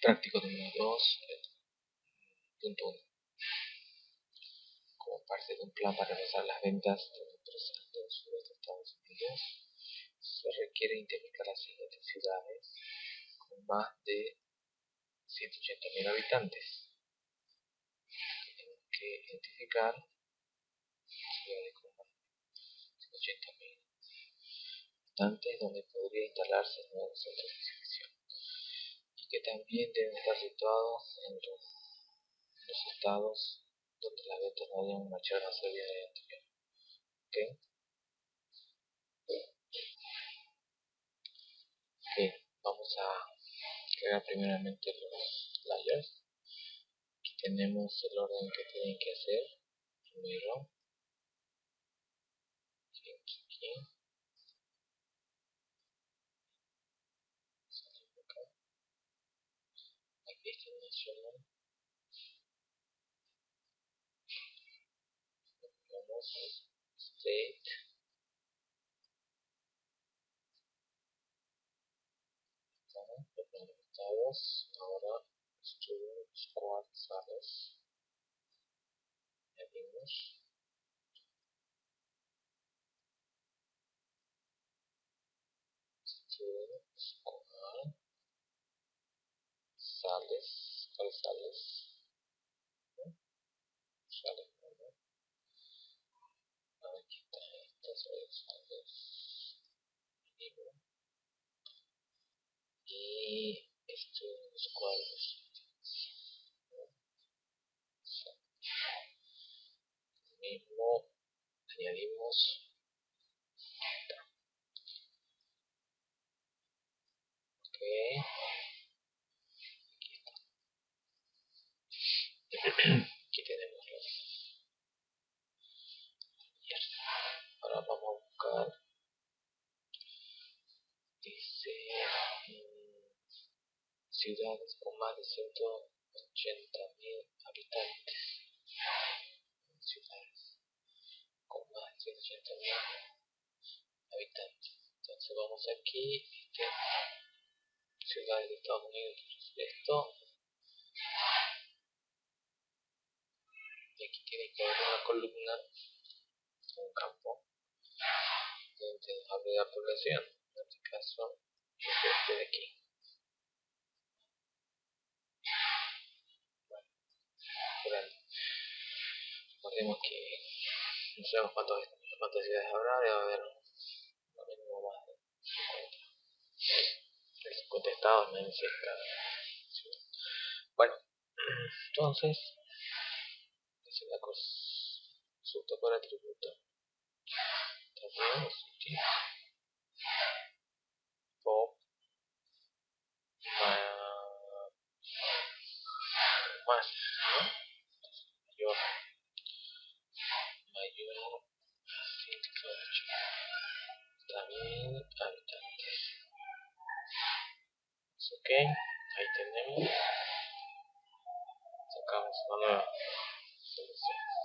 Práctico número 2, punto 1. Como parte de un plan para realizar las ventas de una empresa del sureste de Estados Unidos, se requiere identificar las siguientes ciudades con más de 180.000 habitantes. Tenemos que identificar ciudades con más de 180.000 habitantes donde podría instalarse el nuevo que también deben estar situados en los, estados donde las ventas no hayan marchado a ser bien anterior. ¿Okay? vamos a crear primeramente los layers. Aquí tenemos el orden que tienen que hacer. Primero, aquí, aquí. Aquí está nacional. Vamos state estados ahora student squad sales añadimos student squad sales ¿cuál sales? sales ¿no? aquí está estas sales mínimo y estos cuadros mismo añadimos ok aquí está aquí tenemos los ahora vamos a buscar dice ciudades con más de 180.000 habitantes. Ciudades con más de 180.000 habitantes. Entonces vamos aquí, este, ciudades de Estados Unidos, esto. Y aquí tiene que haber una columna, un campo, donde hable la población. En este caso, este de aquí. Recordemos que no sabemos cuántas, cuántas ciudades habrá, debe haber lo mínimo más de 50. El 50 estados, ciudad. Bueno, entonces, es la para atributo. También es. Más. Mayor mayor 180.000 habitantes. Ok, Jesus.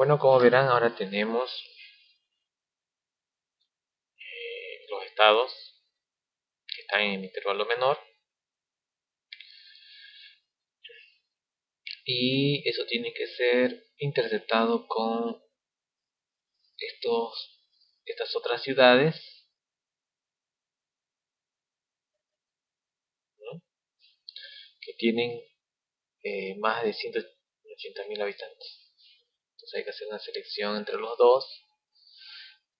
Bueno, como verán, ahora tenemos eh, los estados que están en intervalo menor. Y eso tiene que ser interceptado con estos, estas otras ciudades que tienen eh, más de 180.000 habitantes. Hay que hacer una selección entre los dos,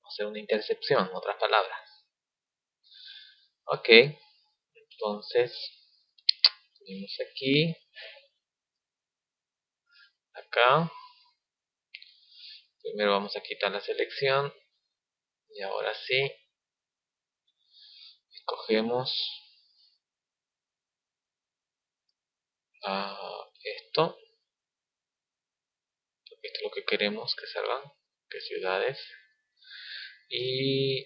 hacer una intercepción, en otras palabras. Ok, entonces tenemos aquí, acá, primero vamos a quitar la selección y ahora sí, escogemos a esto esto es lo que queremos que salgan que ciudades y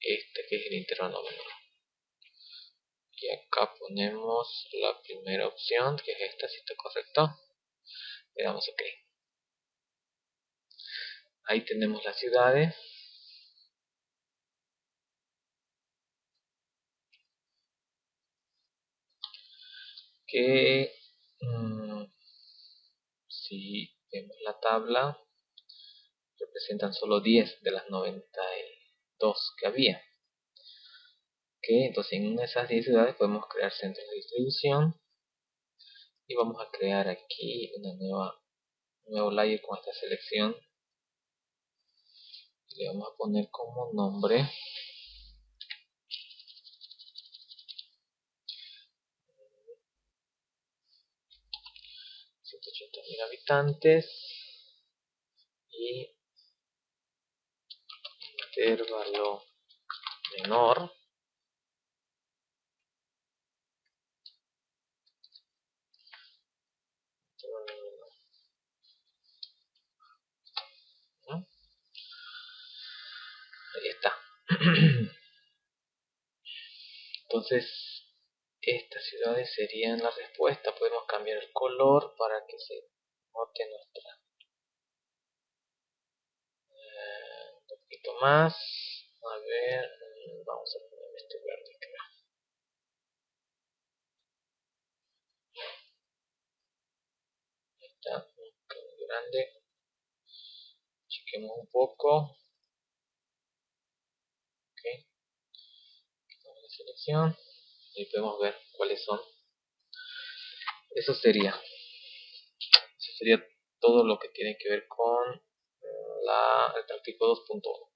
este que es el intervalo menor y acá ponemos la primera opción que es esta si está correcto. Le damos ok. Ahí tenemos las ciudades. Que mm, si vemos la tabla representan solo 10 de las 92 que había. Que entonces en esas 10 ciudades podemos crear centros de distribución y vamos a crear aquí una nueva un nuevo layer con esta selección. Le vamos a poner como nombre mil habitantes y intervalo menor ahí está entonces estas ciudades serían la respuesta. Podemos cambiar el color para que se note nuestra. Eh, un poquito más. A ver, mm, vamos a poner este verde acá. Ahí está, muy grande. Chequemos un poco. Ok. La selección y podemos ver cuáles son eso sería sería todo lo que tiene que ver con la, el tráfico 2.1